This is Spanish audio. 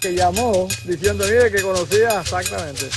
que llamó diciendo, mire, que conocía exactamente.